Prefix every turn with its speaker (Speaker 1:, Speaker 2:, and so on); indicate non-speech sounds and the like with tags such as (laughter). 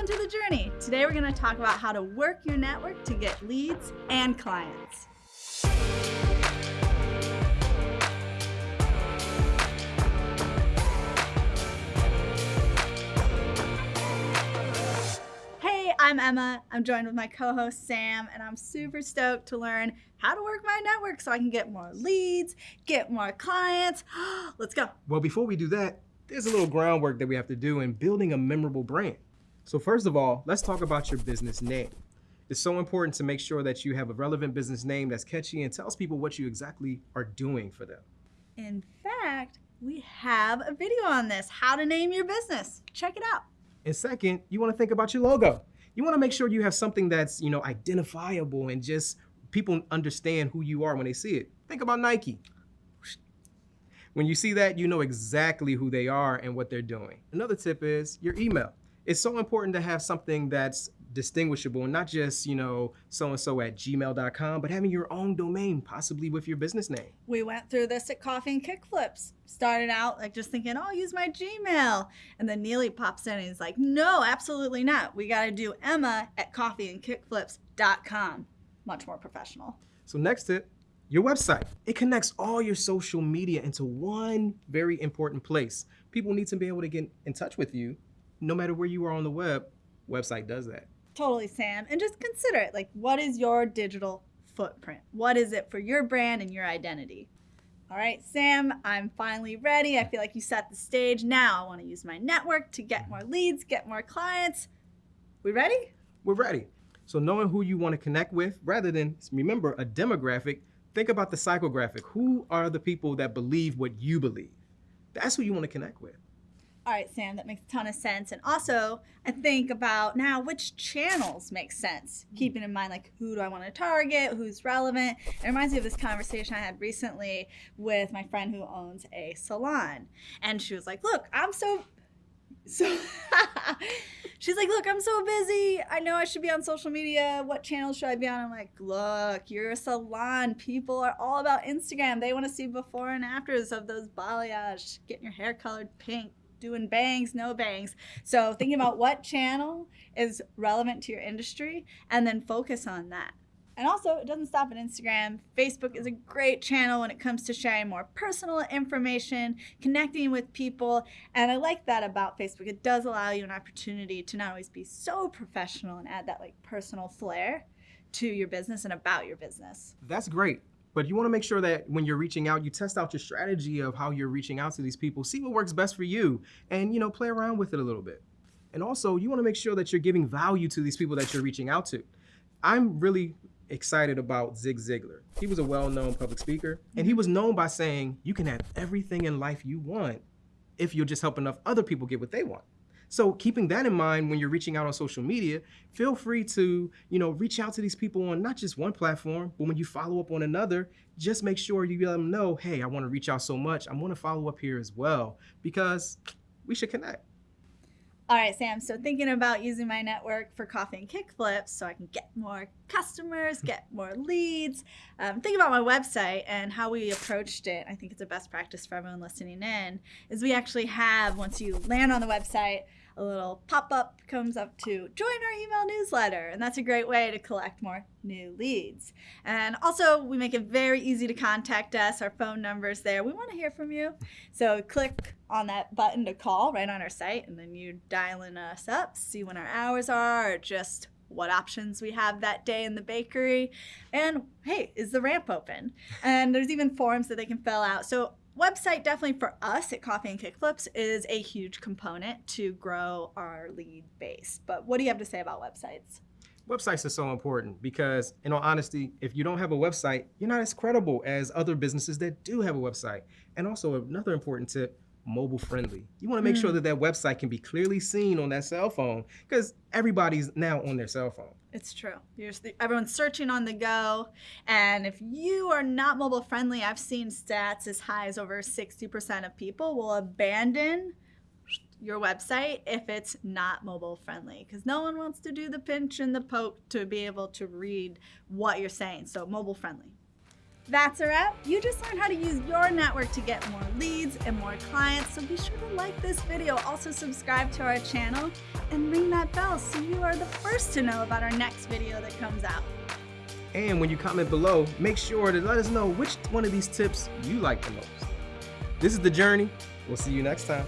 Speaker 1: Welcome to the journey. Today we're going to talk about how to work your network to get leads and clients. Hey, I'm Emma. I'm joined with my co-host Sam, and I'm super stoked to learn how to work my network so I can get more leads, get more clients. (gasps) Let's go.
Speaker 2: Well, before we do that, there's a little groundwork that we have to do in building a memorable brand. So first of all, let's talk about your business name. It's so important to make sure that you have a relevant business name that's catchy and tells people what you exactly are doing for them.
Speaker 1: In fact, we have a video on this, how to name your business. Check it out.
Speaker 2: And second, you want to think about your logo. You want to make sure you have something that's, you know, identifiable and just people understand who you are when they see it. Think about Nike. When you see that, you know exactly who they are and what they're doing. Another tip is your email it's so important to have something that's distinguishable and not just, you know, so-and-so at gmail.com, but having your own domain, possibly with your business name.
Speaker 1: We went through this at Coffee and Kickflips. Started out like just thinking, oh, I'll use my Gmail. And then Neely pops in and he's like, no, absolutely not. We got to do Emma at Coffee and coffeeandkickflips.com. Much more professional.
Speaker 2: So next tip, your website. It connects all your social media into one very important place. People need to be able to get in touch with you no matter where you are on the web, website does that.
Speaker 1: Totally, Sam. And just consider it like, what is your digital footprint? What is it for your brand and your identity? All right, Sam, I'm finally ready. I feel like you set the stage. Now I want to use my network to get more leads, get more clients. We ready?
Speaker 2: We're ready. So knowing who you want to connect with, rather than remember a demographic, think about the psychographic. Who are the people that believe what you believe? That's who you want to connect with.
Speaker 1: All right, Sam, that makes a ton of sense. And also, I think about now which channels make sense, hmm. keeping in mind like who do I want to target, who's relevant. It reminds me of this conversation I had recently with my friend who owns a salon. And she was like, Look, I'm so (laughs) so (laughs) she's like, look, I'm so busy. I know I should be on social media. What channel should I be on? I'm like, look, you're a salon. People are all about Instagram. They want to see before and afters of those balayage, getting your hair colored pink, doing bangs, no bangs. So thinking about what channel is relevant to your industry and then focus on that. And also, it doesn't stop at Instagram. Facebook is a great channel when it comes to sharing more personal information, connecting with people. And I like that about Facebook. It does allow you an opportunity to not always be so professional and add that like personal flair to your business and about your business.
Speaker 2: That's great. But you want to make sure that when you're reaching out, you test out your strategy of how you're reaching out to these people, see what works best for you, and you know, play around with it a little bit. And also, you want to make sure that you're giving value to these people that you're reaching out to. I'm really excited about Zig Ziglar. He was a well-known public speaker, and he mm-hmm. was known by saying, you can have everything in life you want if you'll just help enough other people get what they want. So keeping that in mind when you're reaching out on social media, feel free to, you know, reach out to these people on not just one platform, but when you follow up on another, just make sure you let them know, hey, I want to reach out so much. I want to follow up here as well because we should connect.
Speaker 1: All right, Sam. So thinking about using my network for coffee and kickflips so I can get more customers, get more leads. Um, think about my website and how we approached it. I think it's a best practice for everyone listening in. Is we actually have once you land on the website a little pop-up comes up to join our email newsletter and that's a great way to collect more new leads. And also we make it very easy to contact us. Our phone numbers there. We want to hear from you. So click on that button to call right on our site and then you dialing us up see when our hours are or just what options we have that day in the bakery. And hey is the ramp open? And there's even forms that they can fill out. So website definitely for us at Coffee and Kickflips is a huge component to grow our lead base. But what do you have to say about websites?
Speaker 2: Websites are so important because, in all honesty, if you don't have a website, you're not as credible as other businesses that do have a website. And also, another important tip mobile friendly. You want to make mm. sure that that website can be clearly seen on that cell phone because everybody's now on their cell phone.
Speaker 1: It's true. everyone's searching on the go. And if you are not mobile friendly, I've seen stats as high as over 60% of people will abandon your website if it's not mobile friendly because no one wants to do the pinch and the poke to be able to read what you're saying. So mobile friendly. That's a wrap. You just learned how to use your network to get more leads and more clients. So be sure to like this video. Also subscribe to our channel and ring that bell so you are the first to know about our next video that comes out.
Speaker 2: And when you comment below, make sure to let us know which one of these tips you like the most. This is The Journey. We'll see you next time.